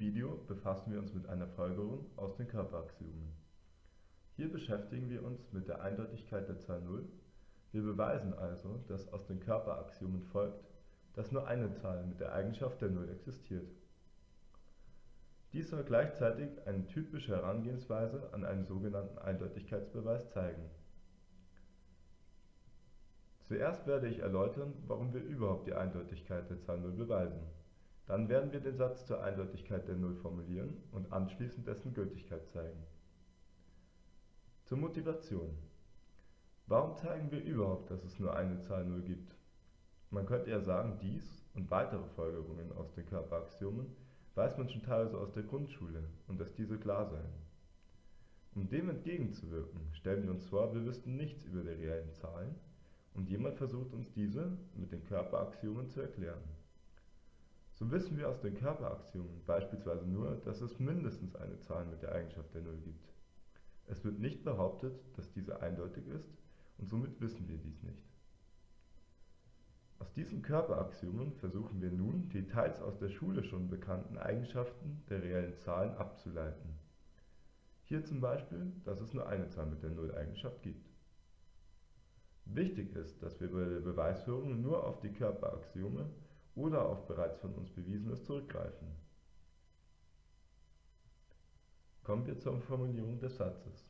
Video befassen wir uns mit einer Folgerung aus den Körperaxiomen. Hier beschäftigen wir uns mit der Eindeutigkeit der Zahl 0. Wir beweisen also, dass aus den Körperaxiomen folgt, dass nur eine Zahl mit der Eigenschaft der Null existiert. Dies soll gleichzeitig eine typische Herangehensweise an einen sogenannten Eindeutigkeitsbeweis zeigen. Zuerst werde ich erläutern, warum wir überhaupt die Eindeutigkeit der Zahl 0 beweisen. Dann werden wir den Satz zur Eindeutigkeit der Null formulieren und anschließend dessen Gültigkeit zeigen. Zur Motivation. Warum zeigen wir überhaupt, dass es nur eine Zahl 0 gibt? Man könnte ja sagen, dies und weitere Folgerungen aus den Körperaxiomen weiß man schon teilweise aus der Grundschule und dass diese klar seien. Um dem entgegenzuwirken, stellen wir uns vor, wir wüssten nichts über die reellen Zahlen und jemand versucht uns diese mit den Körperaxiomen zu erklären. So wissen wir aus den Körperaxiomen beispielsweise nur, dass es mindestens eine Zahl mit der Eigenschaft der Null gibt. Es wird nicht behauptet, dass diese eindeutig ist und somit wissen wir dies nicht. Aus diesen Körperaxiomen versuchen wir nun, die teils aus der Schule schon bekannten Eigenschaften der reellen Zahlen abzuleiten. Hier zum Beispiel, dass es nur eine Zahl mit der Null-Eigenschaft gibt. Wichtig ist, dass wir bei der Beweisführung nur auf die Körperaxiome oder auf bereits von uns Bewiesenes zurückgreifen. Kommen wir zur Formulierung des Satzes.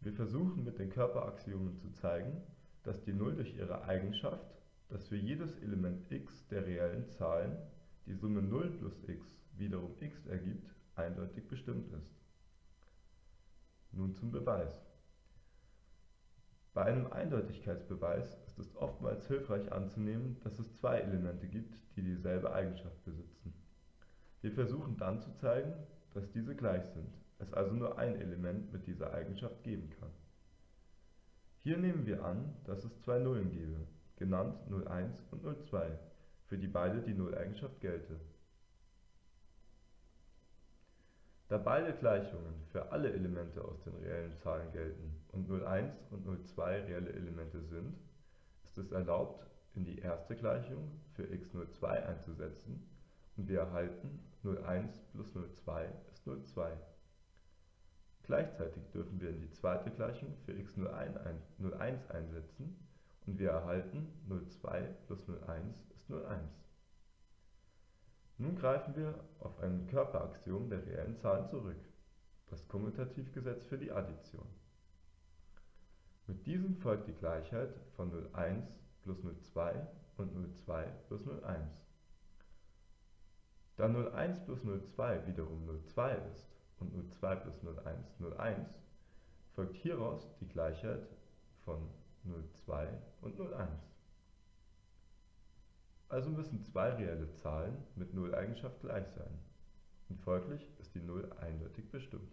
Wir versuchen mit den Körperaxiomen zu zeigen, dass die Null durch ihre Eigenschaft, dass für jedes Element x der reellen Zahlen die Summe 0 plus x wiederum x ergibt, eindeutig bestimmt ist. Nun zum Beweis. Bei einem Eindeutigkeitsbeweis ist es oftmals hilfreich anzunehmen, dass es zwei Elemente gibt, die dieselbe Eigenschaft besitzen. Wir versuchen dann zu zeigen, dass diese gleich sind, es also nur ein Element mit dieser Eigenschaft geben kann. Hier nehmen wir an, dass es zwei Nullen gebe, genannt 01 und 02, für die beide die Nulleigenschaft gelte. Da beide Gleichungen für alle Elemente aus den reellen Zahlen gelten und 01 und 02 reelle Elemente sind, ist es erlaubt, in die erste Gleichung für x02 einzusetzen und wir erhalten 01 plus 02 ist 02. Gleichzeitig dürfen wir in die zweite Gleichung für x01 einsetzen und wir erhalten 02 plus 01 ist 01. Nun greifen wir auf ein Körperaxiom der reellen Zahlen zurück, das Kommutativgesetz für die Addition. Mit diesem folgt die Gleichheit von 01 plus 02 und 02 plus 01. Da 01 plus 02 wiederum 02 ist und 02 plus 01 01, folgt hieraus die Gleichheit von 02 und 01. Also müssen zwei reelle Zahlen mit Nulleigenschaft gleich sein. Und folglich ist die Null eindeutig bestimmt